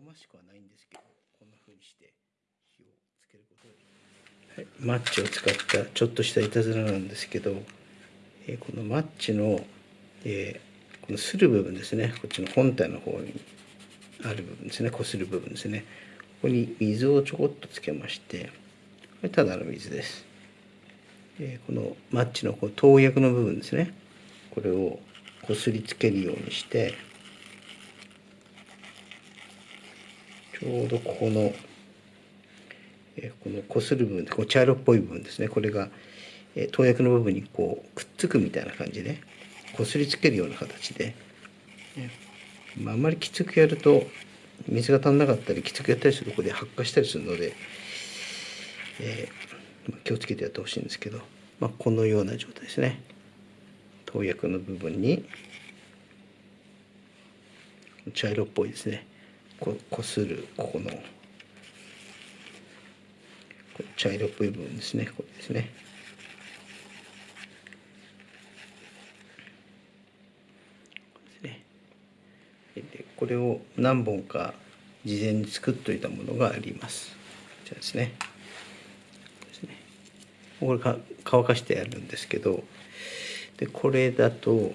ましくはないんですけどこんな風にして火をつけることができます、はい、マッチを使ったちょっとしたいたずらなんですけど、えー、このマッチの、えー、このする部分ですね。こっちの本体の方にある部分ですね。こする部分ですね。ここに水をちょこっとつけましてこれただの水です、えー、このマッチのこう投薬の部分ですね。これをこすりつけるようにしてちょうどここの、えこのこする部分こう茶色っぽい部分ですね。これが、え投薬の部分にこうくっつくみたいな感じでこすりつけるような形で、まあ、あんまりきつくやると水が足んなかったりきつくやったりするとこで発火したりするので、えー、気をつけてやってほしいんですけど、まあ、このような状態ですね。投薬の部分に茶色っぽいですね。ここするここの。茶色っぽい部分ですね。これですね。これを何本か事前に作っといたものがあります。こちらですね。ですね。これか乾かしてやるんですけどでこれだと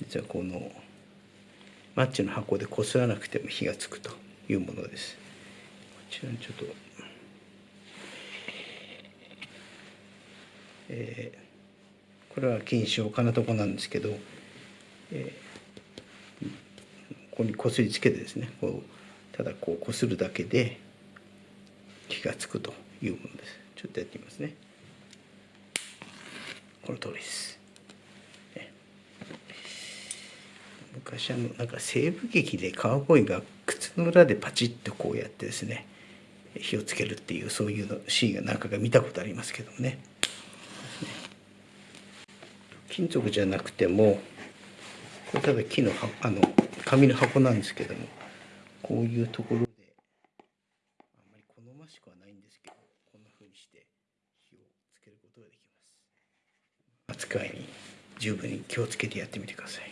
実はこのマッチの箱でこすらなくても火がつくというものです。こちらにちょっと、えー、これは金賞金床なんですけど、えー、ここにこすりつけてですねこうただこうこするだけで火がつくというものです。ちょっとやってみますね。この通りです。昔あのなんか西部劇でカウボーイが靴の裏でパチッとこうやってですね火をつけるっていうそういうのシーンが何かが見たことありますけどもね。金属じゃなくてもこれただ木のあの紙の箱なんですけどもこういうところであんまり好ましくはないんですけどこんな風にして火をつけることができます。扱いに十分に気をつけてやってみてください。